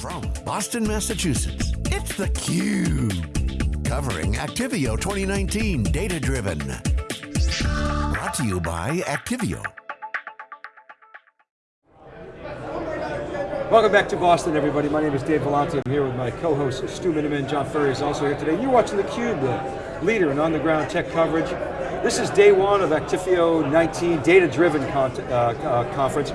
From Boston, Massachusetts, it's theCUBE. Covering Actifio 2019 Data Driven. Brought to you by Actifio. Welcome back to Boston, everybody. My name is Dave Vellante. I'm here with my co-host Stu Miniman. John Furrier is also here today. You're watching theCUBE, the leader in on-the-ground tech coverage. This is day one of Actifio 19 Data-Driven uh, uh, Conference.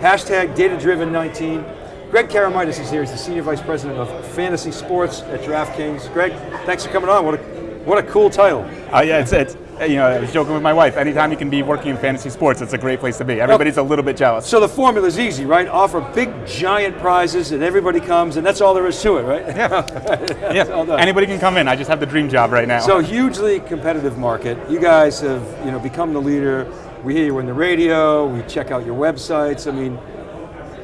Hashtag Data-Driven 19. Greg Karamitis is here. He's the Senior Vice President of Fantasy Sports at DraftKings. Greg, thanks for coming on. What a, what a cool title. Uh, yeah, it's, it's, you know, I was joking with my wife, anytime you can be working in fantasy sports, it's a great place to be. Everybody's a little bit jealous. So the formula is easy, right? Offer big, giant prizes and everybody comes and that's all there is to it, right? Yeah, yeah. anybody can come in. I just have the dream job right now. So hugely competitive market. You guys have you know, become the leader. We hear you on the radio, we check out your websites. I mean,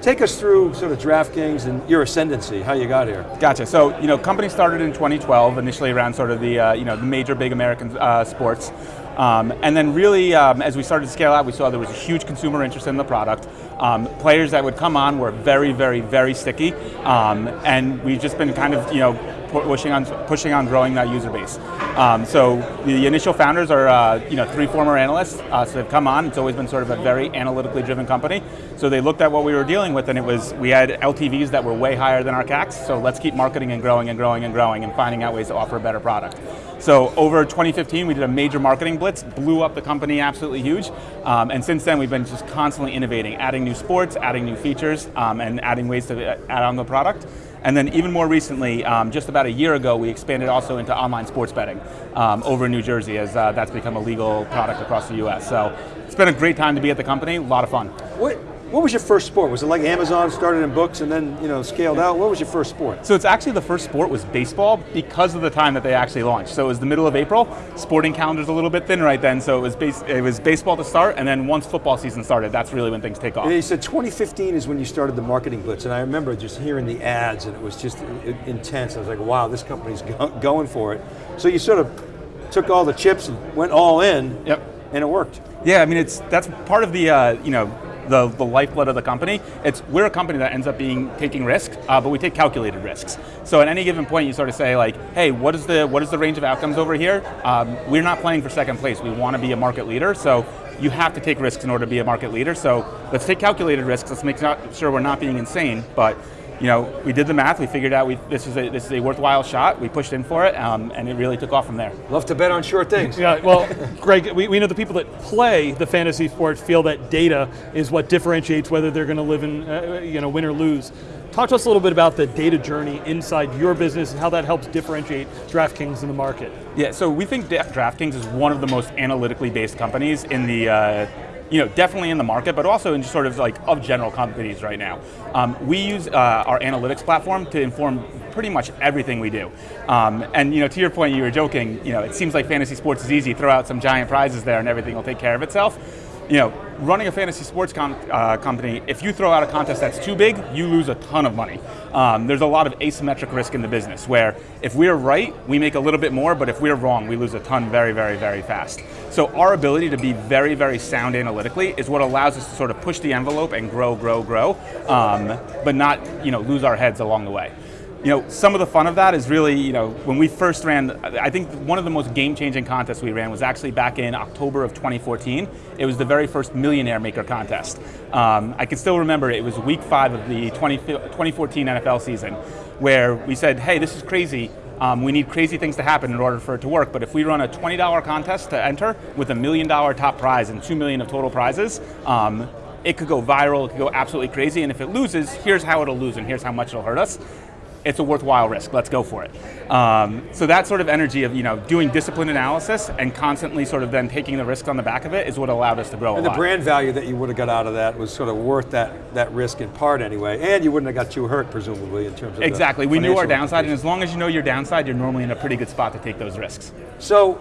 Take us through sort of DraftKings and your ascendancy, how you got here. Gotcha, so you know, company started in 2012, initially around sort of the, uh, you know, the major big American uh, sports. Um, and then really, um, as we started to scale out, we saw there was a huge consumer interest in the product. Um, players that would come on were very, very, very sticky. Um, and we've just been kind of, you know, pushing on, pushing on growing that user base. Um, so the initial founders are uh, you know, three former analysts, uh, so they've come on, it's always been sort of a very analytically driven company. So they looked at what we were dealing with and it was, we had LTVs that were way higher than our CACs, so let's keep marketing and growing and growing and growing and finding out ways to offer a better product. So over 2015, we did a major marketing blitz, blew up the company absolutely huge, um, and since then we've been just constantly innovating, adding new sports, adding new features, um, and adding ways to add on the product. And then even more recently, um, just about a year ago, we expanded also into online sports betting um, over in New Jersey as uh, that's become a legal product across the US. So it's been a great time to be at the company, a lot of fun. What, what was your first sport? Was it like Amazon started in books and then you know scaled out? What was your first sport? So it's actually the first sport was baseball because of the time that they actually launched. So it was the middle of April, sporting calendar's a little bit thin right then, so it was, base, it was baseball to start, and then once football season started, that's really when things take off. And you said 2015 is when you started the marketing blitz, and I remember just hearing the ads, and it was just intense. I was like, wow, this company's going for it. So you sort of took all the chips and went all in, yep. and it worked. Yeah, I mean, it's that's part of the, uh, you know, the, the lifeblood of the company. It's, we're a company that ends up being taking risks, uh, but we take calculated risks. So at any given point you sort of say like, hey, what is the, what is the range of outcomes over here? Um, we're not playing for second place, we want to be a market leader, so you have to take risks in order to be a market leader, so let's take calculated risks, let's make sure we're not being insane, but you know, we did the math, we figured out we, this, is a, this is a worthwhile shot, we pushed in for it, um, and it really took off from there. Love to bet on sure things. yeah, well, Greg, we, we know the people that play the fantasy sport feel that data is what differentiates whether they're going to live in, uh, you know, win or lose. Talk to us a little bit about the data journey inside your business and how that helps differentiate DraftKings in the market. Yeah, so we think DraftKings is one of the most analytically based companies in the uh, you know, definitely in the market, but also in just sort of like of general companies right now. Um, we use uh, our analytics platform to inform pretty much everything we do. Um, and you know, to your point, you were joking, you know, it seems like fantasy sports is easy, throw out some giant prizes there and everything will take care of itself you know, running a fantasy sports uh, company, if you throw out a contest that's too big, you lose a ton of money. Um, there's a lot of asymmetric risk in the business where if we're right, we make a little bit more, but if we're wrong, we lose a ton very, very, very fast. So our ability to be very, very sound analytically is what allows us to sort of push the envelope and grow, grow, grow, um, but not you know, lose our heads along the way you know, some of the fun of that is really, you know, when we first ran, I think one of the most game-changing contests we ran was actually back in October of 2014. It was the very first Millionaire Maker contest. Um, I can still remember it was week five of the 20, 2014 NFL season, where we said, hey, this is crazy, um, we need crazy things to happen in order for it to work, but if we run a $20 contest to enter with a million dollar top prize and two million of total prizes, um, it could go viral, it could go absolutely crazy, and if it loses, here's how it'll lose and here's how much it'll hurt us it's a worthwhile risk, let's go for it. Um, so that sort of energy of you know doing disciplined analysis and constantly sort of then taking the risk on the back of it is what allowed us to grow and the brand value that you would have got out of that was sort of worth that, that risk in part anyway, and you wouldn't have got too hurt presumably in terms of Exactly, we knew our downside and as long as you know your downside, you're normally in a pretty good spot to take those risks. So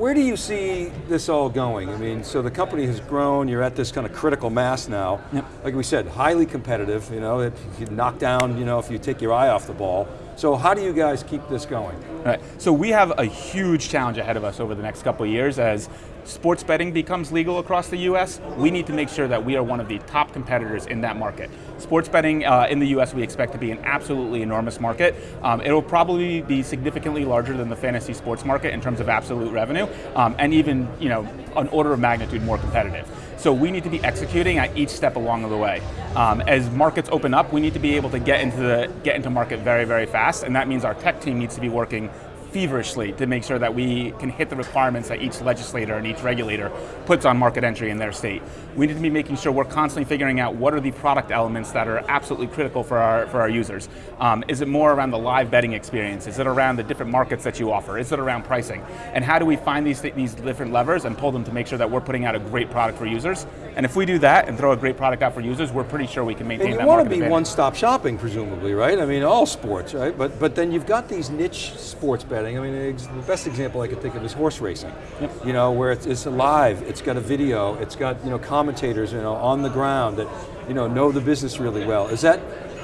where do you see this all going? I mean, so the company has grown, you're at this kind of critical mass now. Yep. Like we said, highly competitive, you know, if you knock down, you know, if you take your eye off the ball. So how do you guys keep this going? Right. So we have a huge challenge ahead of us over the next couple of years as sports betting becomes legal across the US, we need to make sure that we are one of the top competitors in that market. Sports betting uh, in the US we expect to be an absolutely enormous market. Um, it will probably be significantly larger than the fantasy sports market in terms of absolute revenue, um, and even you know an order of magnitude more competitive. So we need to be executing at each step along the way. Um, as markets open up, we need to be able to get into the get into market very, very fast, and that means our tech team needs to be working feverishly to make sure that we can hit the requirements that each legislator and each regulator puts on market entry in their state. We need to be making sure we're constantly figuring out what are the product elements that are absolutely critical for our, for our users. Um, is it more around the live betting experience? Is it around the different markets that you offer? Is it around pricing? And how do we find these, these different levers and pull them to make sure that we're putting out a great product for users? And if we do that and throw a great product out for users, we're pretty sure we can maintain and that you want to be one-stop shopping, presumably, right? I mean, all sports, right? But but then you've got these niche sports betting. I mean, the best example I could think of is horse racing. Yep. You know, where it's, it's live, it's got a video, it's got you know commentators, you know, on the ground that you know know the business really well. Is that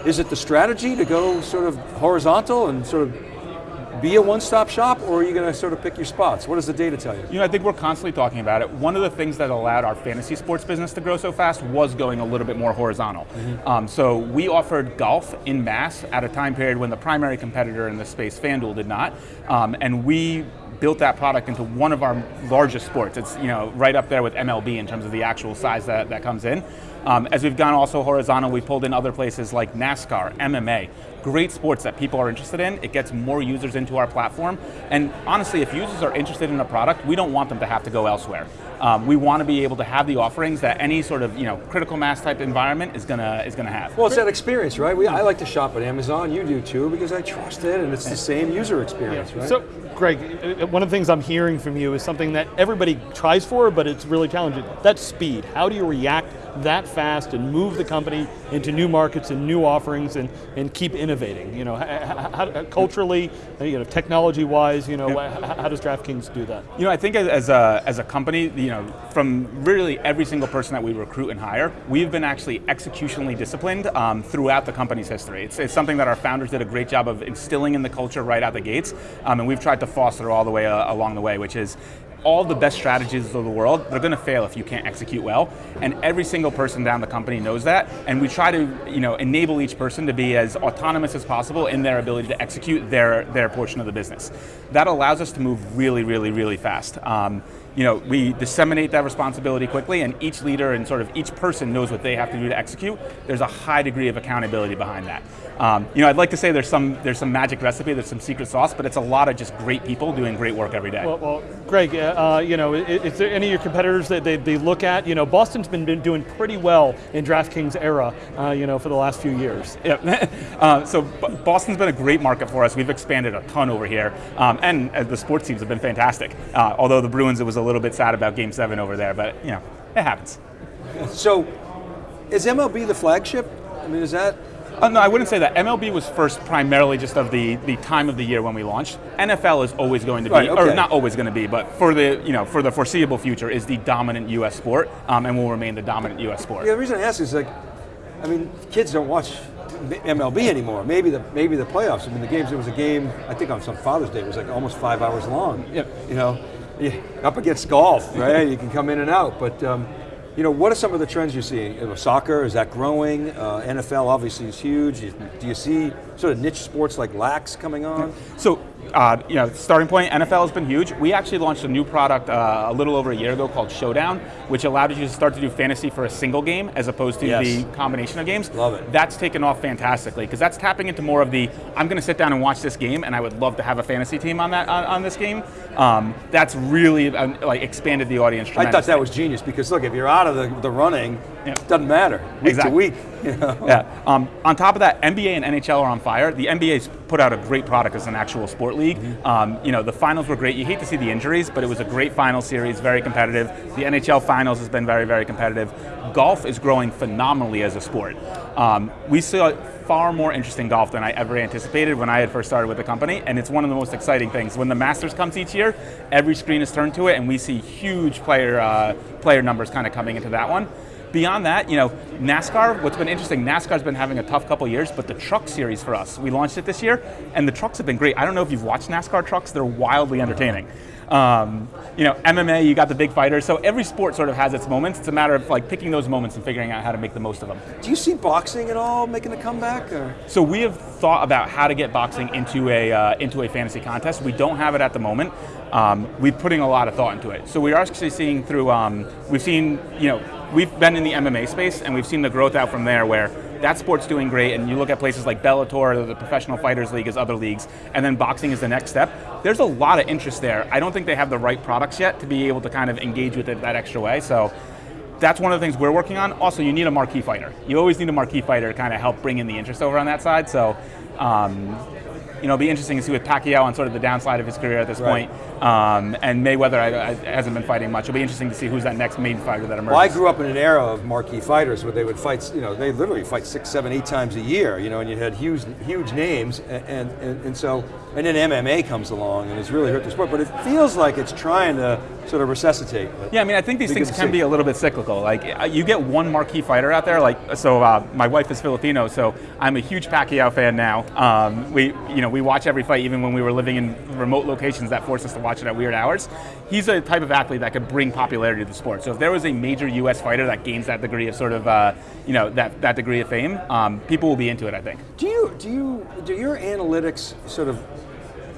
is it the strategy to go sort of horizontal and sort of be a one-stop shop, or are you going to sort of pick your spots? What does the data tell you? You know, I think we're constantly talking about it. One of the things that allowed our fantasy sports business to grow so fast was going a little bit more horizontal. Mm-hmm. Um, so we offered golf in mass at a time period when the primary competitor in the space, FanDuel, did not, um, and we built that product into one of our largest sports. It's you know right up there with MLB in terms of the actual size that, that comes in. Um, as we've gone also horizontal, we've pulled in other places like NASCAR, MMA, great sports that people are interested in. It gets more users into our platform. And honestly, if users are interested in a product, we don't want them to have to go elsewhere. Um, we want to be able to have the offerings that any sort of you know critical mass type environment is gonna is gonna have. Well, it's that experience, right? We, I like to shop at Amazon. You do too because I trust it, and it's the same user experience, yeah. right? So, Greg, one of the things I'm hearing from you is something that everybody tries for, but it's really challenging. That's speed. How do you react that fast and move the company into new markets and new offerings and, and keep innovating? You know, how, how, culturally, you know, technology-wise, you know, yep. how, how, does DraftKings do that? You know, I think as a, as a company, you know, from really every single person that we recruit and hire, we've been actually executionally disciplined um, throughout the company's history. It's, it's, something that our founders did a great job of instilling in the culture right out the gates, um, and we've tried to foster all the way uh, along the way, which is all the best strategies of the world, they're going to fail if you can't execute well. And every single person down the company knows that. And we try to, you know, enable each person to be as autonomous as possible in their ability to execute their, their portion of the business. That allows us to move really, really, really fast. Um, you know, we disseminate that responsibility quickly and each leader and sort of each person knows what they have to do to execute. There's a high degree of accountability behind that. Um, you know, I'd like to say there's some there's some magic recipe, there's some secret sauce, but it's a lot of just great people doing great work every day. Well, well Greg, uh, you know, is there any of your competitors that they, they look at? You know, Boston's been, been doing pretty well in DraftKings era, uh, you know, for the last few years. Yeah. uh, so Boston's been a great market for us. We've expanded a ton over here, um, and uh, the sports teams have been fantastic. Uh, although the Bruins, it was a little bit sad about Game Seven over there, but you know, it happens. So, is MLB the flagship? I mean, is that uh, no, I wouldn't say that. MLB was first primarily just of the, the time of the year when we launched. NFL is always going to be, right, okay. or not always going to be, but for the you know for the foreseeable future is the dominant U.S. sport, um, and will remain the dominant U.S. sport. Yeah, the reason I ask is like, I mean, kids don't watch MLB anymore. Maybe the maybe the playoffs. I mean, the games. There was a game. I think on some Father's Day. It was like almost five hours long. Yep. You know, up against golf, right? you can come in and out, but. Um, you know, what are some of the trends you're seeing? Soccer, is that growing? Uh, NFL obviously is huge. Do you see sort of niche sports like lax coming on? So uh, you know, starting point, NFL has been huge. We actually launched a new product uh, a little over a year ago called Showdown, which allowed you to start to do fantasy for a single game as opposed to yes. the combination of games. Love it. That's taken off fantastically because that's tapping into more of the I'm going to sit down and watch this game, and I would love to have a fantasy team on that on, on this game. Um, that's really um, like expanded the audience. I thought that was genius because look, if you're out of the, the running, yeah. it doesn't matter week exactly. to week. You know? Yeah. Um, on top of that, NBA and NHL are on fire. The NBA's put out a great product as an actual sport league. Mm-hmm. Um, you know, the finals were great. You hate to see the injuries, but it was a great final series, very competitive. The NHL finals has been very, very competitive. Golf is growing phenomenally as a sport. Um, we saw far more interesting golf than I ever anticipated when I had first started with the company, and it's one of the most exciting things. When the Masters comes each year, every screen is turned to it, and we see huge player uh, player numbers kind of coming into that one Beyond that, you know, NASCAR, what's been interesting, NASCAR's been having a tough couple years, but the truck series for us, we launched it this year, and the trucks have been great. I don't know if you've watched NASCAR trucks, they're wildly entertaining. Um, you know, MMA, you got the big fighters, so every sport sort of has its moments. It's a matter of like picking those moments and figuring out how to make the most of them. Do you see boxing at all making a comeback? Or? So we have thought about how to get boxing into a uh, into a fantasy contest. We don't have it at the moment. Um, we're putting a lot of thought into it. So we are actually seeing through. Um, we've seen, you know, we've been in the MMA space and we've seen the growth out from there where that sport's doing great, and you look at places like Bellator, or the Professional Fighters League as other leagues, and then boxing is the next step. There's a lot of interest there. I don't think they have the right products yet to be able to kind of engage with it that extra way. So that's one of the things we're working on. Also, you need a marquee fighter. You always need a marquee fighter to kind of help bring in the interest over on that side. So um, you know, it'll be interesting to see with Pacquiao on sort of the downside of his career at this right. point. Um, and Mayweather I, I, hasn't been fighting much. It'll be interesting to see who's that next main fighter that emerges. Well, I grew up in an era of marquee fighters where they would fight, you know, they literally fight six, seven, eight times a year, you know, and you had huge, huge names, and, and, and so, and then MMA comes along and it's really hurt the sport, but it feels like it's trying to sort of resuscitate. Yeah, I mean, I think these things can be a little bit cyclical. Like, uh, you get one marquee fighter out there, like, so uh, my wife is Filipino, so I'm a huge Pacquiao fan now. Um, we, you know, we watch every fight even when we were living in remote locations that forced us to watch it at weird hours. He's a type of athlete that could bring popularity to the sport. So if there was a major U.S. fighter that gains that degree of sort of, uh, you know, that, that degree of fame, um, people will be into it, I think. Do you, do you, do your analytics sort of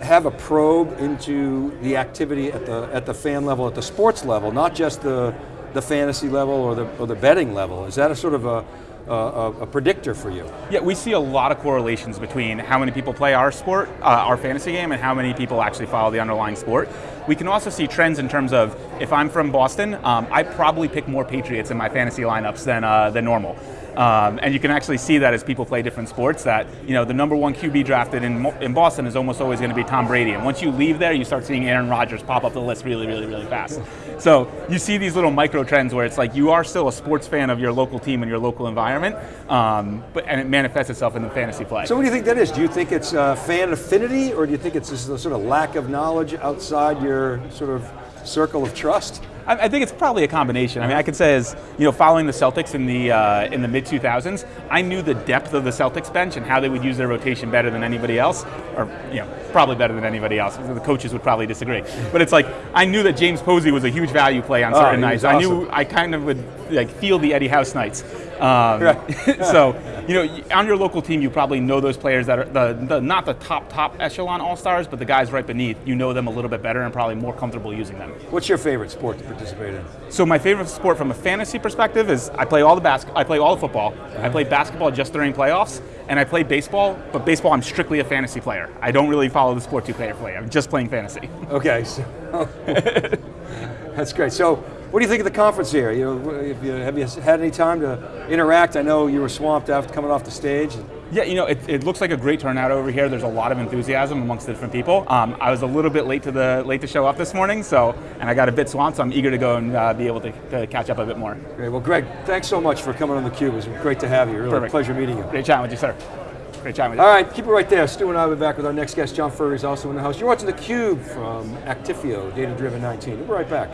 have a probe into the activity at the, at the fan level, at the sports level, not just the, the fantasy level or the, or the betting level? Is that a sort of a, a, a, predictor for you. Yeah, we see a lot of correlations between how many people play our sport, uh, our fantasy game, and how many people actually follow the underlying sport. We can also see trends in terms of if I'm from Boston, um, I probably pick more Patriots in my fantasy lineups than uh, than normal. Um, and you can actually see that as people play different sports that, you know, the number one QB drafted in, in Boston is almost always going to be Tom Brady. And once you leave there, you start seeing Aaron Rodgers pop up the list really, really, really fast. So you see these little micro trends where it's like you are still a sports fan of your local team and your local environment, um, but and it manifests itself in the fantasy play. So what do you think that is? Do you think it's uh, fan affinity or do you think it's just a sort of lack of knowledge outside your sort of circle of trust? I, I think it's probably a combination. I mean, I could say as you know, following the Celtics in the uh, in the mid 2000s, I knew the depth of the Celtics bench and how they would use their rotation better than anybody else, or you know, probably better than anybody else. The coaches would probably disagree, but it's like I knew that James Posey was a huge value play on oh, certain oh, nights. Awesome. I knew I kind of would like feel the Eddie House nights. Um, right. so you know, on your local team, you probably know those players that are the, the not the top top echelon all stars, but the guys right beneath. You know them a little bit better and probably more comfortable using them. What's your favorite sport to participate in? So my favorite sport from a fantasy perspective is I play all the bas- I play all the football. I play basketball just during playoffs, and I play baseball. But baseball, I'm strictly a fantasy player. I don't really follow the sport too carefully. I'm just playing fantasy. Okay, so that's great. So what do you think of the conference here? You know, you, have you had any time to interact? I know you were swamped after coming off the stage. Yeah, you know, it, it, looks like a great turnout over here. There's a lot of enthusiasm amongst the different people. Um, I was a little bit late to the late to show up this morning, so and I got a bit swamped. So I'm eager to go and uh, be able to, to, catch up a bit more. Great. Well, Greg, thanks so much for coming on the Cube. It was great to have you. Really Perfect. pleasure meeting you. Great chatting with you, sir. Great chatting with you. All right, keep it right there. Stu and I will be back with our next guest. John Furrier is also in the house. You're watching the Cube from Actifio, Data Driven 19. We'll be right back.